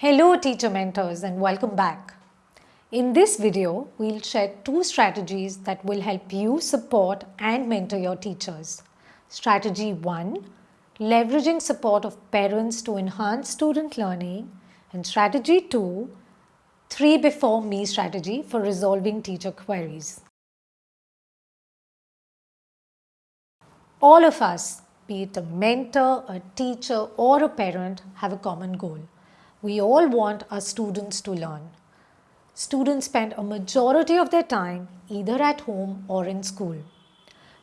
Hello teacher mentors and welcome back. In this video, we'll share two strategies that will help you support and mentor your teachers. Strategy 1. Leveraging support of parents to enhance student learning and strategy 2. 3 before me strategy for resolving teacher queries. All of us, be it a mentor, a teacher or a parent have a common goal we all want our students to learn. Students spend a majority of their time either at home or in school.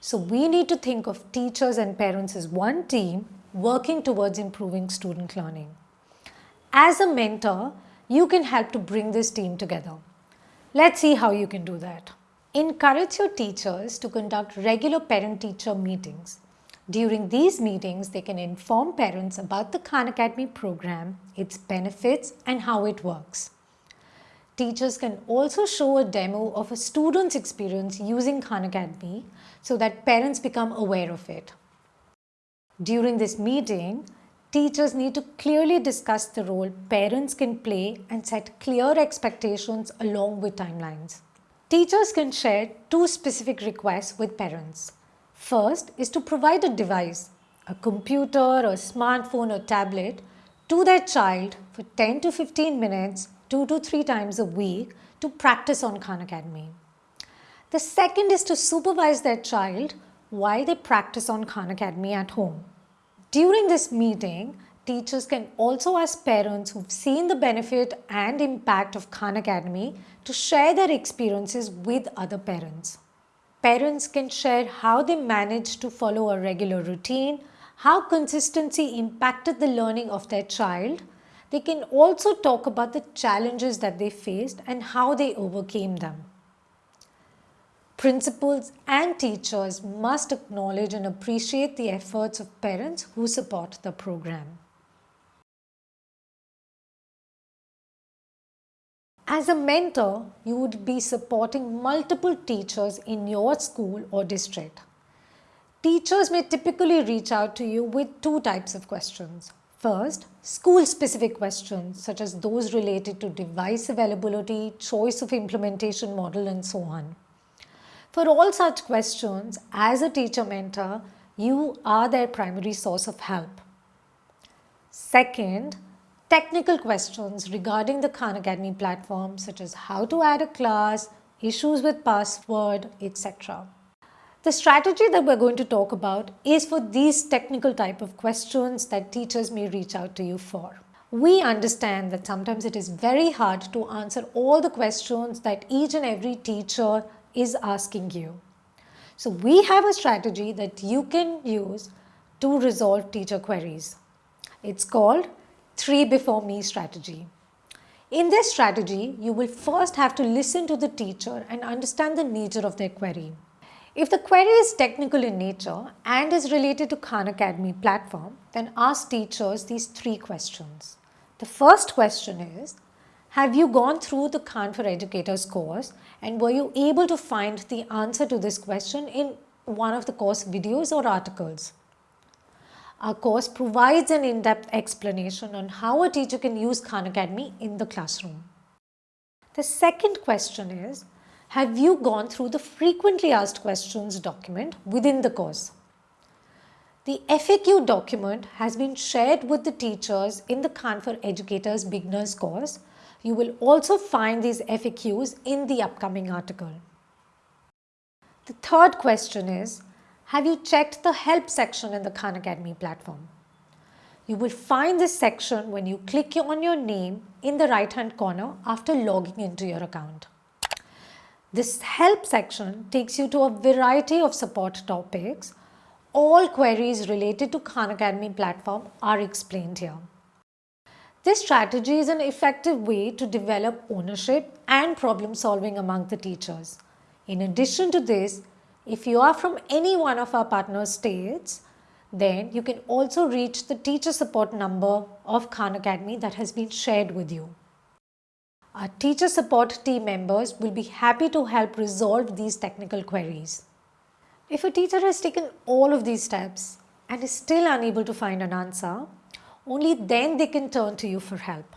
So we need to think of teachers and parents as one team working towards improving student learning. As a mentor, you can help to bring this team together. Let's see how you can do that. Encourage your teachers to conduct regular parent-teacher meetings during these meetings, they can inform parents about the Khan Academy program, its benefits and how it works. Teachers can also show a demo of a student's experience using Khan Academy so that parents become aware of it. During this meeting, teachers need to clearly discuss the role parents can play and set clear expectations along with timelines. Teachers can share two specific requests with parents. First is to provide a device, a computer, a smartphone or tablet to their child for 10 to 15 minutes, 2 to 3 times a week to practice on Khan Academy. The second is to supervise their child while they practice on Khan Academy at home. During this meeting, teachers can also ask parents who've seen the benefit and impact of Khan Academy to share their experiences with other parents parents can share how they managed to follow a regular routine, how consistency impacted the learning of their child. They can also talk about the challenges that they faced and how they overcame them. Principals and teachers must acknowledge and appreciate the efforts of parents who support the program. As a mentor, you would be supporting multiple teachers in your school or district. Teachers may typically reach out to you with two types of questions. First, school-specific questions such as those related to device availability, choice of implementation model and so on. For all such questions, as a teacher mentor, you are their primary source of help. Second, technical questions regarding the Khan Academy platform such as how to add a class, issues with password, etc. The strategy that we're going to talk about is for these technical type of questions that teachers may reach out to you for. We understand that sometimes it is very hard to answer all the questions that each and every teacher is asking you. So we have a strategy that you can use to resolve teacher queries. It's called 3 before me strategy. In this strategy, you will first have to listen to the teacher and understand the nature of their query. If the query is technical in nature and is related to Khan Academy platform, then ask teachers these three questions. The first question is, have you gone through the Khan for Educators course and were you able to find the answer to this question in one of the course videos or articles? Our course provides an in-depth explanation on how a teacher can use Khan Academy in the classroom. The second question is, have you gone through the frequently asked questions document within the course? The FAQ document has been shared with the teachers in the Khan for Educators Beginners course. You will also find these FAQs in the upcoming article. The third question is, have you checked the help section in the Khan Academy platform? You will find this section when you click on your name in the right hand corner after logging into your account. This help section takes you to a variety of support topics. All queries related to Khan Academy platform are explained here. This strategy is an effective way to develop ownership and problem solving among the teachers. In addition to this, if you are from any one of our partner states, then you can also reach the teacher support number of Khan Academy that has been shared with you. Our teacher support team members will be happy to help resolve these technical queries. If a teacher has taken all of these steps and is still unable to find an answer, only then they can turn to you for help.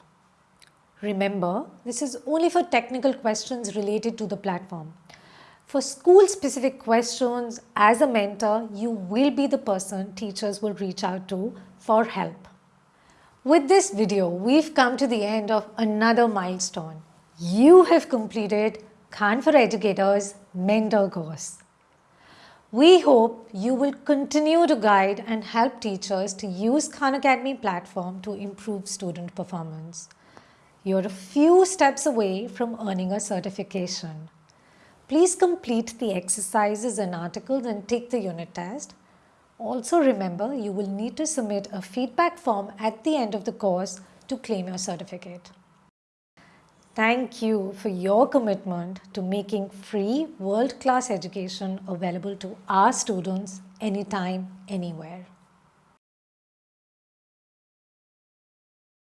Remember, this is only for technical questions related to the platform. For school specific questions, as a mentor, you will be the person teachers will reach out to for help. With this video, we've come to the end of another milestone. You have completed Khan for Educators mentor course. We hope you will continue to guide and help teachers to use Khan Academy platform to improve student performance. You're a few steps away from earning a certification. Please complete the exercises and articles and take the unit test. Also remember you will need to submit a feedback form at the end of the course to claim your certificate. Thank you for your commitment to making free world-class education available to our students anytime, anywhere.